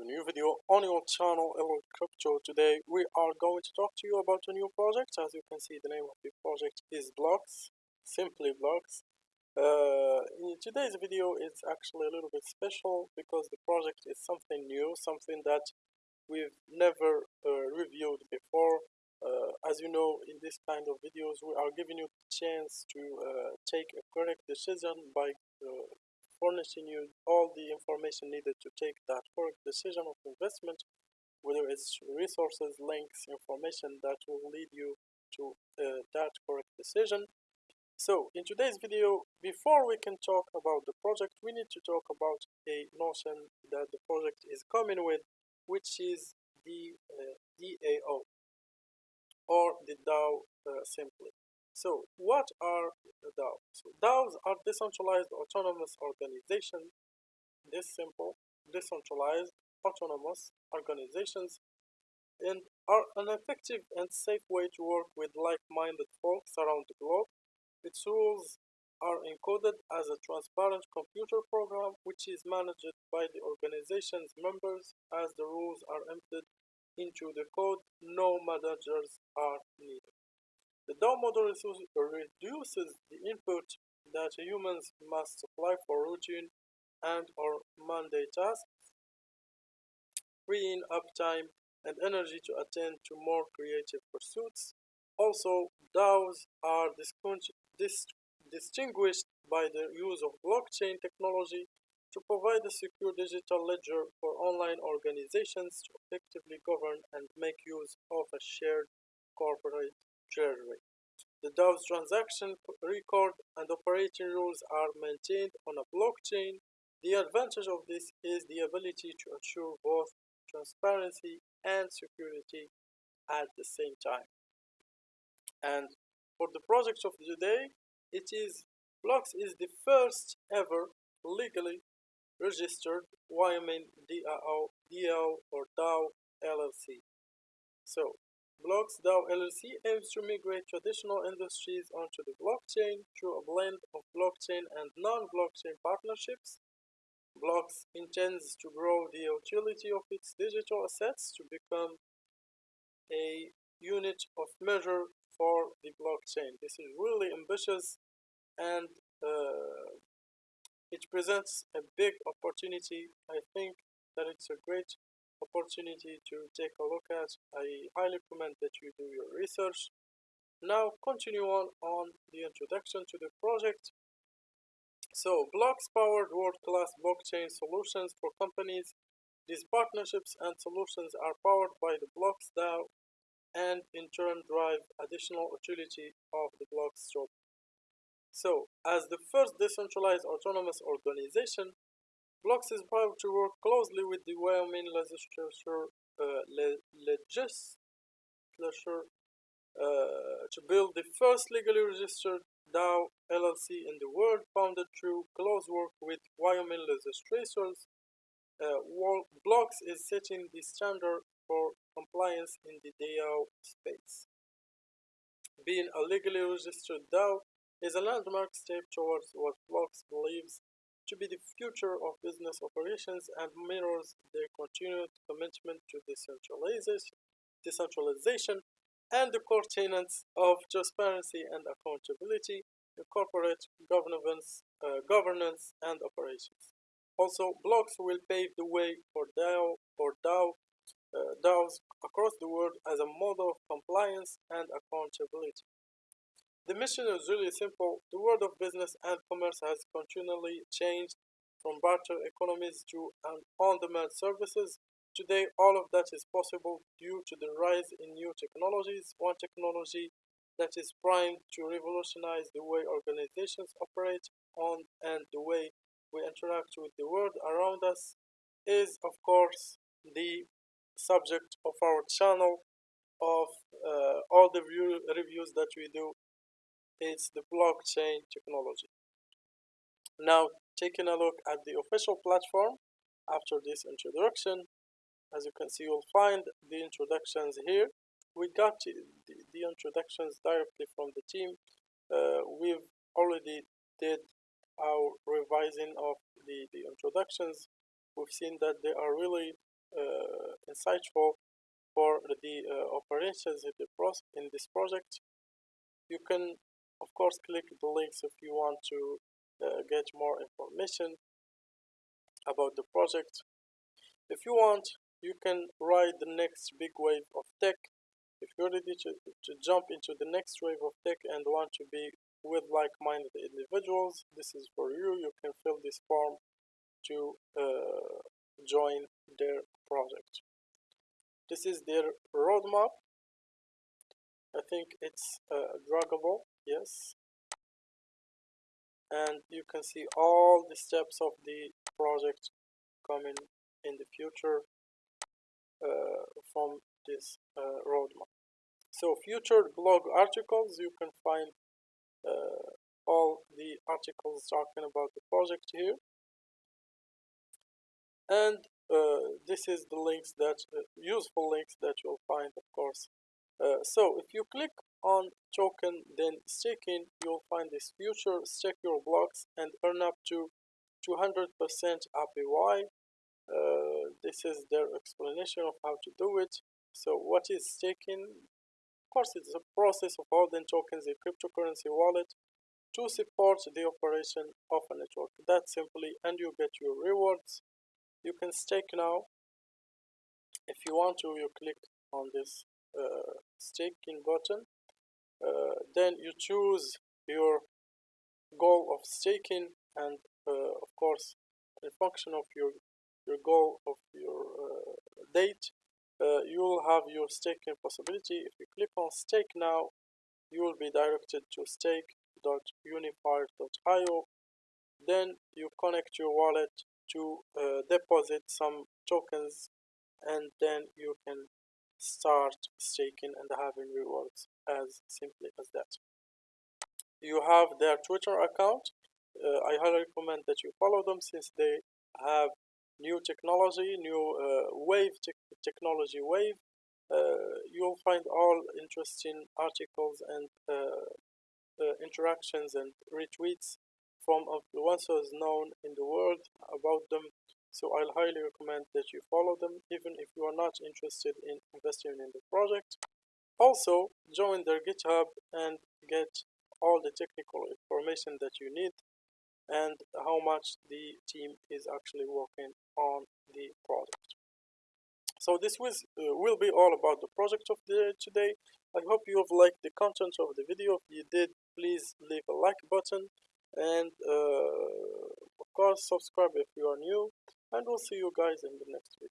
a new video on your channel Elwood Crypto. Today we are going to talk to you about a new project. As you can see the name of the project is Blocks, simply Blocks. Uh, today's video is actually a little bit special because the project is something new, something that we've never uh, reviewed before. Uh, as you know in this kind of videos we are giving you the chance to uh, take a correct decision by uh, furnishing you all the information needed to take that correct decision of investment, whether it's resources, links, information that will lead you to uh, that correct decision. So in today's video, before we can talk about the project, we need to talk about a notion that the project is coming with, which is the uh, DAO or the DAO uh, simply. So what are DAOs? So DAOs are decentralized autonomous organizations. This simple, decentralized autonomous organizations and are an effective and safe way to work with like-minded folks around the globe. Its rules are encoded as a transparent computer program which is managed by the organization's members as the rules are embedded into the code no managers are needed. The DAO model reduces the input that humans must supply for routine and or mundane tasks, freeing up time and energy to attend to more creative pursuits. Also, DAOs are distinguished by the use of blockchain technology to provide a secure digital ledger for online organizations to effectively govern and make use of a shared corporate treasury. The DAO's transaction record and operating rules are maintained on a blockchain. The advantage of this is the ability to ensure both transparency and security at the same time. And for the project of today, it is Blocks is the first ever legally registered Wyoming DAO, DAO or DAO LLC. So Blocks DAO LLC aims to migrate traditional industries onto the blockchain through a blend of blockchain and non-blockchain partnerships. Blocks intends to grow the utility of its digital assets to become a unit of measure for the blockchain. This is really ambitious and uh, it presents a big opportunity. I think that it's a great opportunity to take a look at. I highly recommend that you do your research. Now continue on on the introduction to the project. So blocks powered world-class blockchain solutions for companies. These partnerships and solutions are powered by the Blocks DAO and in turn drive additional utility of the Blocks job. So, as the first decentralized autonomous organization, Blocks is proud to work closely with the Wyoming legislature, uh, le legislature uh, to build the first legally registered DAO LLC in the world, founded through close work with Wyoming legislators. Uh, Blocks is setting the standard for compliance in the DAO space. Being a legally registered DAO is a landmark step towards what Blocks believes to be the future of business operations and mirrors their continued commitment to decentralization, and the core tenets of transparency and accountability in corporate governance, uh, governance and operations. Also, blocks will pave the way for DAO or DAO uh, DAOs across the world as a model of compliance and accountability. The mission is really simple. The world of business and commerce has continually changed from barter economies to on-demand services. Today, all of that is possible due to the rise in new technologies. One technology that is primed to revolutionize the way organizations operate on and the way we interact with the world around us is, of course, the subject of our channel of uh, all the view, reviews that we do is the blockchain technology. Now, taking a look at the official platform after this introduction, as you can see, you'll find the introductions here. We got the, the introductions directly from the team. Uh, we've already did our revising of the, the introductions. We've seen that they are really uh, insightful for the uh, operations in, the in this project you can of course click the links if you want to uh, get more information about the project. If you want you can ride the next big wave of tech. If you're ready to, to jump into the next wave of tech and want to be with like-minded individuals this is for you. You can fill this form to uh, join their project. This is their roadmap. I think it's uh, draggable yes. And you can see all the steps of the project coming in the future uh, from this uh, roadmap. So future blog articles you can find uh, all the articles talking about the project here. And uh, this is the links that uh, useful links that you'll find of course. Uh, so if you click on token then staking you'll find this future stake your blocks and earn up to 200% APY uh, this is their explanation of how to do it. So what is staking? Of course it's a process of holding tokens in cryptocurrency wallet to support the operation of a network. That simply and you get your rewards. You can stake now. If you want to you click on this uh, staking button then you choose your goal of staking and uh, of course in function of your your goal of your uh, date. Uh, you will have your staking possibility. If you click on stake now you will be directed to stake.unifier.io then you connect your wallet to uh, deposit some tokens and then you can start staking and having rewards as simply as that. You have their twitter account. Uh, i highly recommend that you follow them since they have new technology new uh, wave te technology wave. Uh, you'll find all interesting articles and uh, uh, interactions and retweets from influencers known in the world about them so I'll highly recommend that you follow them even if you are not interested in investing in the project. Also join their github and get all the technical information that you need and how much the team is actually working on the project so this was uh, will be all about the project of the today. I hope you have liked the content of the video. If you did please leave a like button and uh, of course subscribe if you are new and we'll see you guys in the next video